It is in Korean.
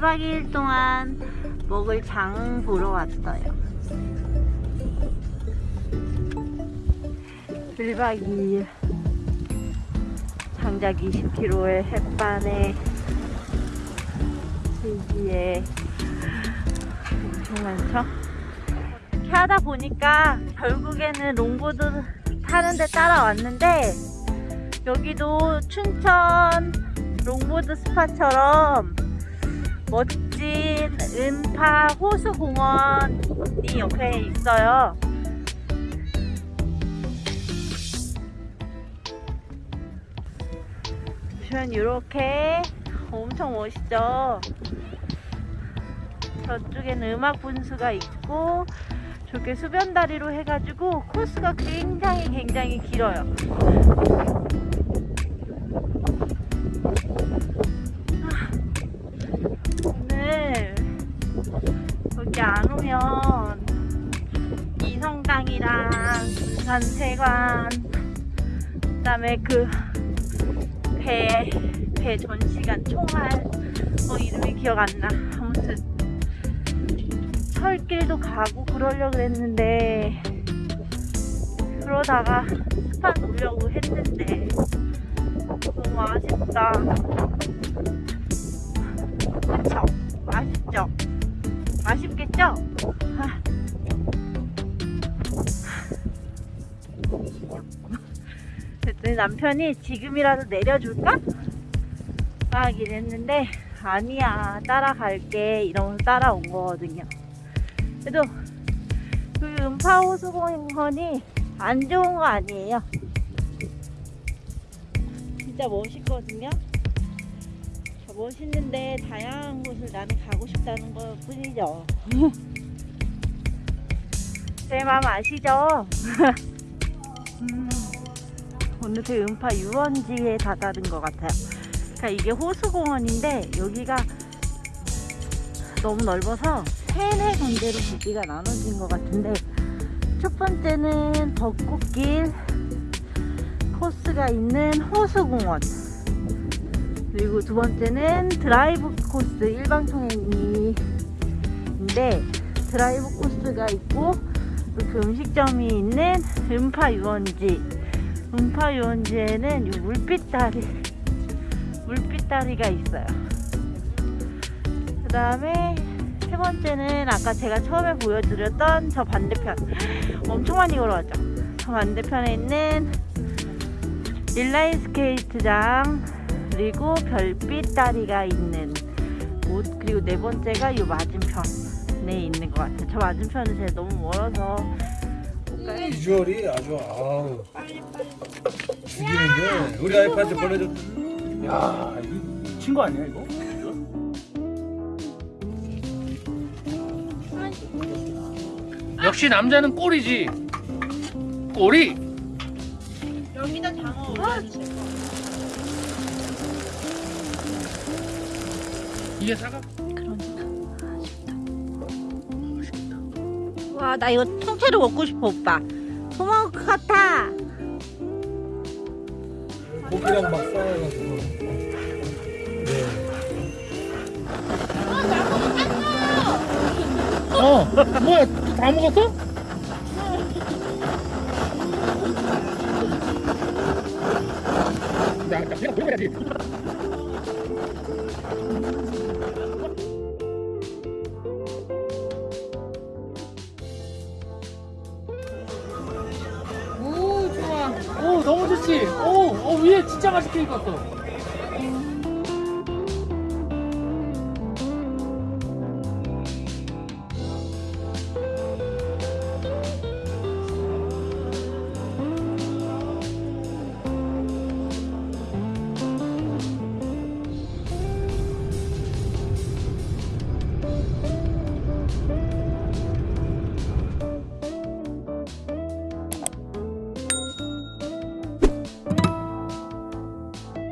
1박 2일 동안 먹을 장 보러 왔어요. 1박 2일 장작 20kg의 햇반에 질기에 엄청 많죠? 이렇게 하다 보니까 결국에는 롱보드 타는데 따라왔는데 여기도 춘천 롱보드 스파처럼 멋진 은파 호수공원이 옆에 있어요. 보시면 이렇게 엄청 멋있죠. 저쪽에는 음악 분수가 있고 저게 수변다리로 해가지고 코스가 굉장히 굉장히 길어요. 군산세관 그 다음에 그 배, 배 전시관 총알 어 이름이 기억 안 나. 아무튼 철길도 가고 그러려고 했는데 그러다가 스파 보려고 했는데 너무 아쉽다. 그쵸? 아쉽죠? 아쉽겠죠? 아. 그랬더니 남편이 지금이라도 내려줄까? 하긴 했는데 아니야 따라갈게 이러면서 따라온 거거든요 그래도 그 음파호수공원이 안 좋은 거 아니에요 진짜 멋있거든요 멋있는데 다양한 곳을 나는 가고 싶다는 것 뿐이죠 제 마음 아시죠? 음. 오늘 그 음파 유원지에 다다른 것 같아요. 그러니까 이게 호수공원인데 여기가 너무 넓어서 세네 군데로 부지가 나눠진 것 같은데 첫 번째는 벚꽃길 코스가 있는 호수공원 그리고 두 번째는 드라이브 코스 일방 통행인데 드라이브 코스가 있고 그 음식점이 있는 은파 유원지 은파 유원지에는 이 물빛다리 물빛다리가 있어요. 그 다음에 세 번째는 아까 제가 처음에 보여드렸던 저 반대편. 엄청 많이 걸어왔죠? 저 반대편에 있는 인라인 스케이트장 그리고 별빛 다리가 있는 곳 그리고 네 번째가 이 맞은편에 있는 것 같아요. 저 맞은편은 제가 너무 멀어서 비주얼이 아주 아우 죽이는데 우리 아이한테 보내줬 야 이거 미친 거 아니야 이거? 역시 남자는 꼬리지. 꼬리. 여기다 장어 올려주세요 이게 사과. 와 나 이거 통째로 먹고 싶어 오빠 토마호크 같아 고기랑 막 싸워가지고 네. 어. 뭐야? 다 먹었어? 나, 나 그냥 보여야지. 너무 좋지. 오, 오 위에 진짜 맛있게 익었어.